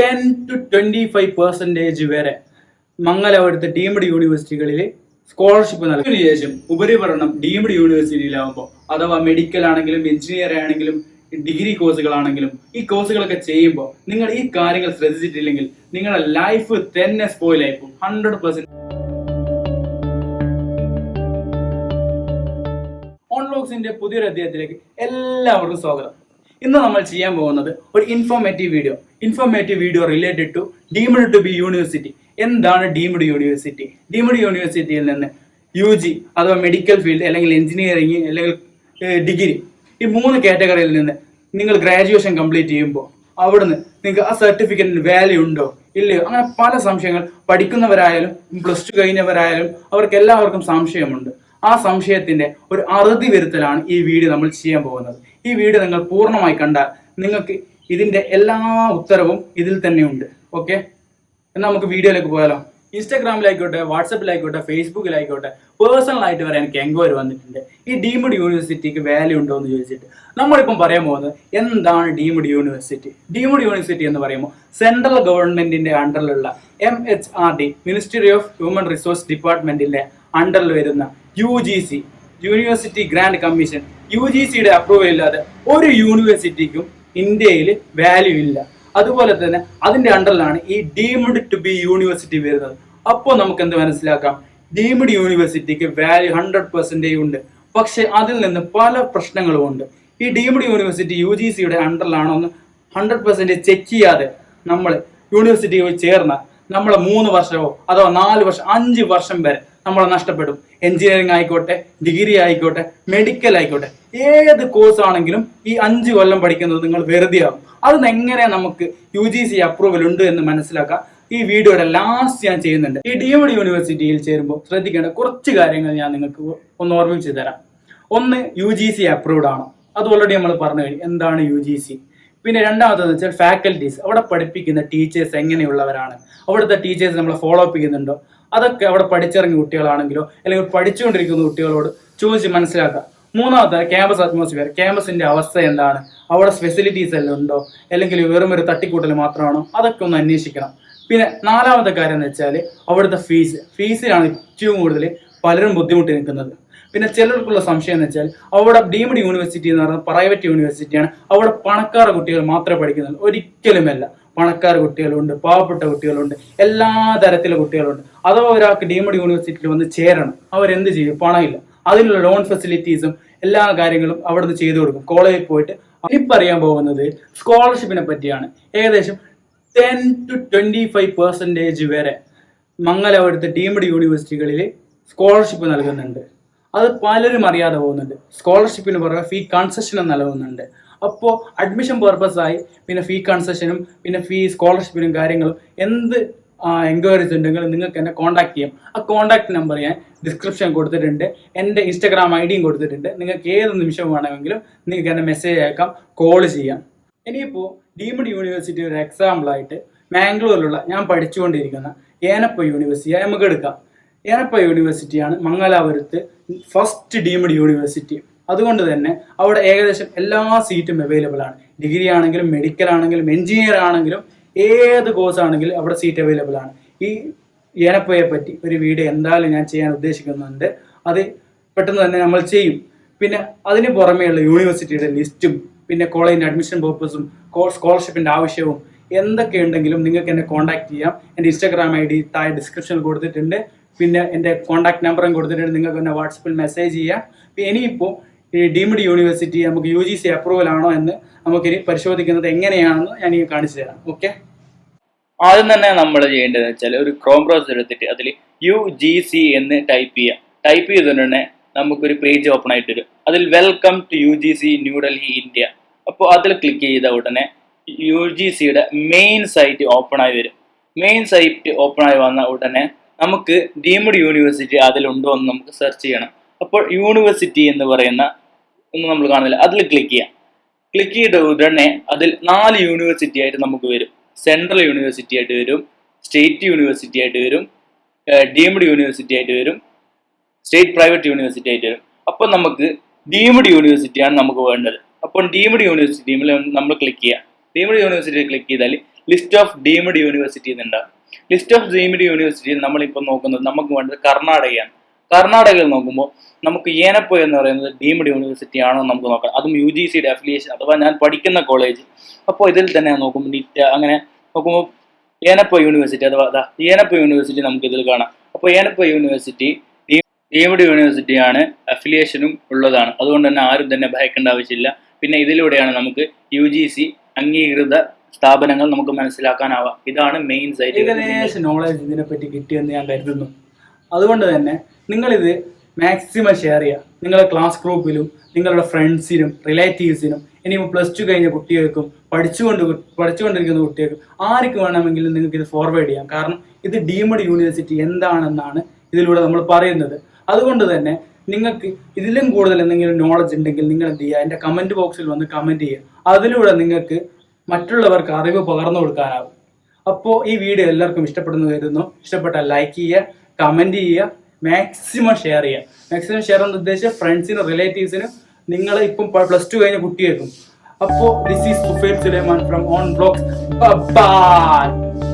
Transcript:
Ten to twenty five percentage വരെ മംഗലപുരത്ത് deemed യൂണിവേഴ്സിറ്റികളിൽ സ്കോളർഷിപ്പ് നൽകുന്നതിന് ശേഷം ഉപരിപഠനം ഡീംഡ് യൂണിവേഴ്സിറ്റിയിലാവുമ്പോൾ അഥവാ മെഡിക്കൽ ആണെങ്കിലും എഞ്ചിനീയർ ആണെങ്കിലും ഡിഗ്രി കോഴ്സുകളാണെങ്കിലും ഈ കോഴ്സുകളൊക്കെ ചെയ്യുമ്പോൾ നിങ്ങൾ ഈ കാര്യങ്ങൾ ശ്രദ്ധിച്ചിട്ടില്ലെങ്കിൽ നിങ്ങളുടെ ലൈഫ് തന്നെ സ്പോയിൽ പോകും. ഹൺഡ്രഡ് പെർസെന്റ് ഓൺലോക്സിന്റെ പുതിയൊരു അധ്യായത്തിലേക്ക് എല്ലാവർക്കും സ്വാഗതം. ഇന്ന് നമ്മൾ ചെയ്യാൻ പോകുന്നത് ഒരു informative video informative video related to deemed to be university എന്താണ് ഡീംഡ് യൂണിവേഴ്സിറ്റി ഡീംഡ് യൂണിവേഴ്സിറ്റിയിൽ നിന്ന് യു ജി അഥവാ മെഡിക്കൽ ഫീൽഡ് അല്ലെങ്കിൽ എഞ്ചിനീയറിംഗ് അല്ലെങ്കിൽ ഡിഗ്രി ഈ മൂന്ന് കാറ്റഗറിയിൽ നിന്ന് നിങ്ങൾ ഗ്രാജുവേഷൻ കംപ്ലീറ്റ് ചെയ്യുമ്പോൾ അവിടുന്ന് നിങ്ങൾക്ക് ആ സർട്ടിഫിക്കറ്റിന് വാല്യൂ ഉണ്ടോ? ഇല്ലയോ? അങ്ങനെ പല സംശയങ്ങൾ പഠിക്കുന്നവരായാലും പ്ലസ് ടു കഴിഞ്ഞവരായാലും അവർക്ക് എല്ലാവർക്കും സംശയമുണ്ട്. ആ സംശയത്തിന്റെ ഒരു അറുതി വരുത്തലാണ് ഈ വീഡിയോ നമ്മൾ ചെയ്യാൻ പോകുന്നത്. ഈ വീഡിയോ നിങ്ങൾ പൂർണമായി കണ്ടാൽ നിങ്ങൾക്ക് ഇതിന്റെ എല്ലാ ഉത്തരവും ഇതിൽ തന്നെ ഉണ്ട്. ഓക്കെ എന്നാൽ നമുക്ക് വീഡിയോയിലേക്ക് പോയാലോ. ഇൻസ്റ്റാഗ്രാമിലായിക്കോട്ടെ വാട്സപ്പിലായിക്കോട്ടെ ഫേസ്ബുക്കിലായിക്കോട്ടെ പേഴ്സണൽ ആയിട്ട് വരെ എനിക്ക് എൻക്വയറി വന്നിട്ടുണ്ട്. ഈ ഡീംഡ് യൂണിവേഴ്സിറ്റിക്ക് വാല്യൂ ഉണ്ടോ എന്ന് ചോദിച്ചിട്ട്. നമ്മളിപ്പം പറയാൻ പോകുന്നത് എന്താണ് ഡീംഡ് യൂണിവേഴ്സിറ്റി? ഡീംഡ് യൂണിവേഴ്സിറ്റി എന്ന് പറയുമ്പോൾ സെൻട്രൽ ഗവൺമെന്റിന്റെ അണ്ടറിലുള്ള M H R D ministry of human resource ഡിപ്പാർട്ട്മെന്റിന്റെ അണ്ടറിൽ വരുന്ന U G C university grand commission U G സിയുടെ അപ്രൂവൽ ഇല്ലാതെ ഒരു യൂണിവേഴ്സിറ്റിക്കും ഇന്ത്യയിൽ വാല്യൂ ഇല്ല. അതുപോലെ തന്നെ അതിന്റെ അണ്ടറിലാണ് ഈ ഡീംഡ് ടു ബി യൂണിവേഴ്സിറ്റി വരുന്നത്. അപ്പോൾ നമുക്ക് എന്ത് മനസ്സിലാക്കാം? ഡീംഡ് യൂണിവേഴ്സിറ്റിക്ക് വാല്യൂ ഹൺഡ്രഡ് പെർസെന്റേജ് ഉണ്ട്. പക്ഷേ അതിൽ നിന്ന് പല പ്രശ്നങ്ങളും ഉണ്ട്. ഈ ഡീംഡ് യൂണിവേഴ്സിറ്റി യു ജി സിയുടെ അണ്ടറിലാണോ എന്ന് ഹൺഡ്രഡ് പെർസെന്റേജ് ചെക്ക് ചെയ്യാതെ നമ്മൾ യൂണിവേഴ്സിറ്റിയിൽ ചേർന്ന നമ്മളെ മൂന്ന് വർഷമോ അതോ നാല് വർഷം അഞ്ച് വർഷം വരെ നമ്മൾ നഷ്ടപ്പെടും. എഞ്ചിനീയറിംഗ് ആയിക്കോട്ടെ ഡിഗ്രി ആയിക്കോട്ടെ മെഡിക്കൽ ആയിക്കോട്ടെ. ഏത് കോഴ്സ് ആണെങ്കിലും ഈ അഞ്ച് കൊല്ലം പഠിക്കുന്നത് നിങ്ങൾ വെറുതെ ആകും അത് എങ്ങനെ നമുക്ക് യു ജി സി അപ്രൂവൽ ഉണ്ട് എന്ന് മനസ്സിലാക്കാം. ഈ വീഡിയോയുടെ ലാസ്റ്റ് ഞാൻ ചെയ്യുന്നുണ്ട്. ഈ ഡീംഡ് യൂണിവേഴ്സിറ്റിയിൽ ചേരുമ്പോൾ ശ്രദ്ധിക്കേണ്ട കുറച്ച് കാര്യങ്ങൾ ഞാൻ നിങ്ങൾക്ക് ഒന്ന് ഓർമ്മിച്ച് തരാം. ഒന്ന് യു ജി സി അപ്രൂവ്ഡ് ആണോ. അത് ഓൾറെഡി നമ്മൾ പറഞ്ഞു കഴിഞ്ഞു എന്താണ് യു ജി സി പിന്നെ രണ്ടാമത്തെന്ന് വെച്ചാൽ ഫാക്കൽറ്റീസ് അവിടെ പഠിപ്പിക്കുന്ന ടീച്ചേഴ്സ് എങ്ങനെയുള്ളവരാണ്? അവിടുത്തെ ടീച്ചേഴ്സ് നമ്മളെ ഫോളോ അപ്പ് ചെയ്യുന്നുണ്ടോ? അതൊക്കെ അവിടെ പഠിച്ചിറങ്ങിയ കുട്ടികളാണെങ്കിലോ അല്ലെങ്കിൽ പഠിച്ചുകൊണ്ടിരിക്കുന്ന കുട്ടികളോട് ചോദിച്ച് മനസ്സിലാക്കുക. മൂന്നാമത്തെ ക്യാമ്പസ് അറ്റ്മോസ്ഫിയർ ക്യാമ്പസിന്റെ അവസ്ഥ എന്താണ്? അവിടെ ഫെസിലിറ്റീസ് എല്ലാം ഉണ്ടോ? അല്ലെങ്കിൽ വെറും ഒരു തട്ടിക്കൂട്ടൽ മാത്രമാണോ? അതൊക്കെ ഒന്ന് അന്വേഷിക്കണം. പിന്നെ നാലാമത്തെ കാര്യം എന്ന് വെച്ചാൽ അവിടുത്തെ ഫീസ് ഫീസിലാണ് ഏറ്റവും കൂടുതൽ പലരും ബുദ്ധിമുട്ടി നിൽക്കുന്നത്. പിന്നെ ചിലർക്കുള്ള സംശയം എന്ന് വെച്ചാൽ അവിടെ ഡീംഡ് യൂണിവേഴ്സിറ്റി എന്ന് പറയുന്നത് പ്രൈവറ്റ് യൂണിവേഴ്സിറ്റിയാണ് അവിടെ പണക്കാർ കുട്ടികൾ മാത്രമേ പഠിക്കുന്നുള്ളൂ. ഒരിക്കലുമല്ല. പണക്കാർ കുട്ടികളുണ്ട് പാവപ്പെട്ട കുട്ടികളുണ്ട് എല്ലാ തരത്തിലെ കുട്ടികളുണ്ട്. അഥവാ ഒരാൾക്ക് ഡീംഡ് യൂണിവേഴ്സിറ്റിയിൽ വന്ന് ചേരണം അവരെന്ത് ചെയ്യും? പണമില്ല. അതിനുള്ള ലോൺ ഫെസിലിറ്റീസും എല്ലാ കാര്യങ്ങളും അവിടെ നിന്ന് ചെയ്തു കൊടുക്കും. കോളേജിൽ പോയിട്ട് ഇപ്പം അറിയാൻ പോകുന്നത് സ്കോളർഷിപ്പിനെ പറ്റിയാണ്. ഏകദേശം ten to twenty five percentage വരെ മംഗലപുരത്ത് ഡീംഡ് യൂണിവേഴ്സിറ്റികളിൽ സ്കോളർഷിപ്പ് നൽകുന്നുണ്ട്. അത് പലരും അറിയാതെ പോകുന്നുണ്ട്. സ്കോളർഷിപ്പിന് പുറമെ ഫീ കൺസെഷനും നൽകുന്നുണ്ട് അപ്പോൾ അഡ്മിഷൻ പർപ്പസായി പിന്നെ ഫീ കൺസെഷനും പിന്നെ ഫീ സ്കോളർഷിപ്പിനും കാര്യങ്ങളും എന്ത് എൻക്വയറീസ് ഉണ്ടെങ്കിൽ നിങ്ങൾക്ക് എന്നെ കോൺടാക്ട് ചെയ്യാം. ആ കോൺടാക്ട് നമ്പർ ഞാൻ ഡിസ്ക്രിപ്ഷൻ കൊടുത്തിട്ടുണ്ട്. എന്റെ ഇൻസ്റ്റാഗ്രാം ഐ ഡിയും കൊടുത്തിട്ടുണ്ട്. നിങ്ങൾക്ക് ഏത് നിമിഷം വേണമെങ്കിലും നിങ്ങൾക്ക് എന്നെ മെസ്സേജ് അയക്കാം കോൾ ചെയ്യാം. ഇനിയിപ്പോൾ ഡീംഡ് യൂണിവേഴ്സിറ്റി ഒരു എക്സാമ്പിളായിട്ട് മാംഗ്ലൂരിലുള്ള ഞാൻ പഠിച്ചുകൊണ്ടിരിക്കുന്ന ഏനപ്പ യൂണിവേഴ്സിറ്റി നമുക്ക് എടുക്കാം. ഏനപ്പ യൂണിവേഴ്സിറ്റിയാണ് മംഗലാപുരത്ത് ഫസ്റ്റ് ഡീംഡ് യൂണിവേഴ്സിറ്റി അതുകൊണ്ട് തന്നെ അവിടെ ഏകദേശം എല്ലാ സീറ്റും അവൈലബിൾ ആണ്. ഡിഗ്രി ആണെങ്കിലും മെഡിക്കൽ ആണെങ്കിലും എഞ്ചിനീയർ ആണെങ്കിലും ഏത് കോഴ്സ് ആണെങ്കിലും അവിടെ സീറ്റ് അവൈലബിൾ ആണ്. ഈ ഏനപ്പയെ പറ്റി ഒരു വീഡിയോ എന്തായാലും ഞാൻ ചെയ്യാൻ ഉദ്ദേശിക്കുന്നുണ്ട്. അത് പെട്ടെന്ന് തന്നെ നമ്മൾ ചെയ്യും. പിന്നെ അതിന് പുറമെയുള്ള യൂണിവേഴ്സിറ്റിയുടെ ലിസ്റ്റും പിന്നെ കോളേജിന്റെ അഡ്മിഷൻ പേർപ്പസും സ്കോളർഷിപ്പിന്റെ ആവശ്യവും എന്തൊക്കെ ഉണ്ടെങ്കിലും നിങ്ങൾക്ക് എന്നെ കോൺടാക്ട് ചെയ്യാം. എന്റെ ഇൻസ്റ്റാഗ്രാം ഐ ഡി താഴെ ഡിസ്ക്രിപ്ഷനിൽ കൊടുത്തിട്ടുണ്ട്. പിന്നെ എന്റെ കോൺടാക്ട് നമ്പറും കൊടുത്തിട്ടുണ്ട്. നിങ്ങൾക്ക് എന്നെ വാട്സപ്പിൽ മെസ്സേജ് ചെയ്യാം. പിന്നെ ഇനിയിപ്പോൾ ഈ ഡീംഡ് യൂണിവേഴ്സിറ്റി നമുക്ക് യു ജി സി അപ്രൂവൽ ആണോ എന്ന് നമുക്കിനി പരിശോധിക്കുന്നത് എങ്ങനെയാണെന്ന് ഞാൻ ഈ കാണിച്ചു തരാം. ഓക്കെ ആദ്യം തന്നെ നമ്മൾ ചെയ്യേണ്ടത് വെച്ചാൽ ഒരു ക്രോം ബ്രൗസർ എടുത്തിട്ട് അതിൽ യു ജി സി എന്ന് ടൈപ്പ് ചെയ്യുക ടൈപ്പ് ചെയ്തുകൊണ്ടുതന്നെ തന്നെ നമുക്കൊരു പേജ് ഓപ്പൺ ആയിട്ട് വരും. അതിൽ welcome to U G C New Delhi India അപ്പോൾ അതിൽ ക്ലിക്ക് ചെയ്ത ഉടനെ യു ജി സിയുടെ മെയിൻ സൈറ്റ് ഓപ്പൺ ആയി വരും. മെയിൻ സൈറ്റ് ഓപ്പൺ ആയി വന്ന ഉടനെ നമുക്ക് ഡീംഡ് യൂണിവേഴ്സിറ്റി അതിലുണ്ടോ എന്ന് നമുക്ക് സെർച്ച് ചെയ്യണം. അപ്പോൾ യൂണിവേഴ്സിറ്റി എന്ന് പറയുന്ന ഒന്ന് നമ്മൾ കാണുന്നില്ല. അതിൽ ക്ലിക്ക് ചെയ്യാം. ക്ലിക്ക് ചെയ്ത ഉടനെ അതിൽ നാല് യൂണിവേഴ്സിറ്റി ആയിട്ട് നമുക്ക് വരും. സെൻട്രൽ യൂണിവേഴ്സിറ്റി ആയിട്ട് വരും. സ്റ്റേറ്റ് യൂണിവേഴ്സിറ്റി ആയിട്ട് വരും. ഡീംഡ് യൂണിവേഴ്സിറ്റി ആയിട്ട് വരും. സ്റ്റേറ്റ് പ്രൈവറ്റ് യൂണിവേഴ്സിറ്റി ആയിട്ട് വരും. അപ്പോൾ നമുക്ക് ഡീംഡ് യൂണിവേഴ്സിറ്റിയാണ് നമുക്ക് വേണ്ടത്. അപ്പോൾ ഡീംഡ് യൂണിവേഴ്സിറ്റി നമ്മൾ ക്ലിക്ക് ചെയ്യാം. ഡീംഡ് യൂണിവേഴ്സിറ്റി ക്ലിക്ക് ചെയ്താൽ ലിസ്റ്റ് ഓഫ് ഡീംഡ് യൂണിവേഴ്സിറ്റി എന്നുണ്ടാവും ലിസ്റ്റ് ഓഫ് ഡീംഡ് യൂണിവേഴ്സിറ്റിയിൽ നമ്മളിപ്പോൾ നോക്കുന്നത് നമുക്ക് വേണ്ടത് കർണാടകയാണ്. കർണാടകയിൽ നോക്കുമ്പോൾ നമുക്ക് ഏനപ്പോ എന്ന് പറയുന്നത് ഡീംഡ് യൂണിവേഴ്സിറ്റി ആണോ നമുക്ക് നോക്കാം. അതും യു ജി സിയുടെ അഫിലിയേഷൻ അഥവാ ഞാൻ പഠിക്കുന്ന കോളേജ് അപ്പോൾ ഇതിൽ തന്നെ നോക്കുമ്പോൾ നിറ്റ് അങ്ങനെ നോക്കുമ്പോൾ ഏനപ്പോ യൂണിവേഴ്സിറ്റി അഥവാ ദാ ഏനപ്പോ യൂണിവേഴ്സിറ്റി നമുക്ക് ഇതിൽ കാണാം. അപ്പോൾ ഏനപ്പോ യൂണിവേഴ്സിറ്റി ഡീംഡ് യൂണിവേഴ്സിറ്റിയാണ് അഫിലിയേഷനും ഉള്ളതാണ്. അതുകൊണ്ട് തന്നെ ആരും തന്നെ ഭയക്കേണ്ട ആവശ്യമില്ല. പിന്നെ ഇതിലൂടെയാണ് നമുക്ക് യു ജി സി അംഗീകൃത സ്ഥാപനങ്ങൾ നമുക്ക് മനസ്സിലാക്കാനാവാം. ഇതാണ് മെയിൻ സൈറ്റ് ഏകദേശം നോളജ് ഇതിനെപ്പറ്റി കിട്ടിയെന്ന് ഞാൻ കരുതുന്നു. അതുകൊണ്ട് തന്നെ നിങ്ങളിത് മാക്സിമം ഷെയർ ചെയ്യുക. നിങ്ങളുടെ ക്ലാസ് ഗ്രൂപ്പിലും നിങ്ങളുടെ ഫ്രണ്ട്സിനും റിലേറ്റീവ്സിനും ഇനിയിപ്പോൾ പ്ലസ് ടു കഴിഞ്ഞ കുട്ടികൾക്കും പഠിച്ചുകൊണ്ട് പഠിച്ചുകൊണ്ടിരിക്കുന്ന കുട്ടികൾക്കും ആർക്ക് വേണമെങ്കിലും നിങ്ങൾക്ക് ഇത് ഫോർവേഡ് ചെയ്യാം. കാരണം ഇത് ഡീംഡ് യൂണിവേഴ്സിറ്റി എന്താണെന്നാണ് ഇതിലൂടെ നമ്മൾ പറയുന്നത്. അതുകൊണ്ട് തന്നെ നിങ്ങൾക്ക് ഇതിലും കൂടുതൽ എന്തെങ്കിലും നോളജ് ഉണ്ടെങ്കിൽ നിങ്ങൾ എന്ത് ചെയ്യുക? എന്റെ കമന്റ് ബോക്സിൽ വന്ന് കമന്റ് ചെയ്യുക. അതിലൂടെ നിങ്ങൾക്ക് മറ്റുള്ളവർക്ക് അറിവ് പകർന്നു കൊടുക്കാനാവും അപ്പോൾ ഈ വീഡിയോ എല്ലാവർക്കും ഇഷ്ടപ്പെടുന്നു കരുതുന്നു. ഇഷ്ടപ്പെട്ടാൽ ലൈക്ക് ചെയ്യുക കമന്റ് ചെയ്യുക മാക്സിമം ഷെയർ ചെയ്യുക. മാക്സിമം ഷെയർ എന്ന് ഉദ്ദേശിച്ച ഫ്രണ്ട്സിനും റിലേറ്റീവ്സിനും നിങ്ങൾ ഇപ്പം പ്ലസ് ടു കഴിഞ്ഞ കുട്ടിയേക്കും. അപ്പോൾ this is Sufail Sulaiman from on blogs by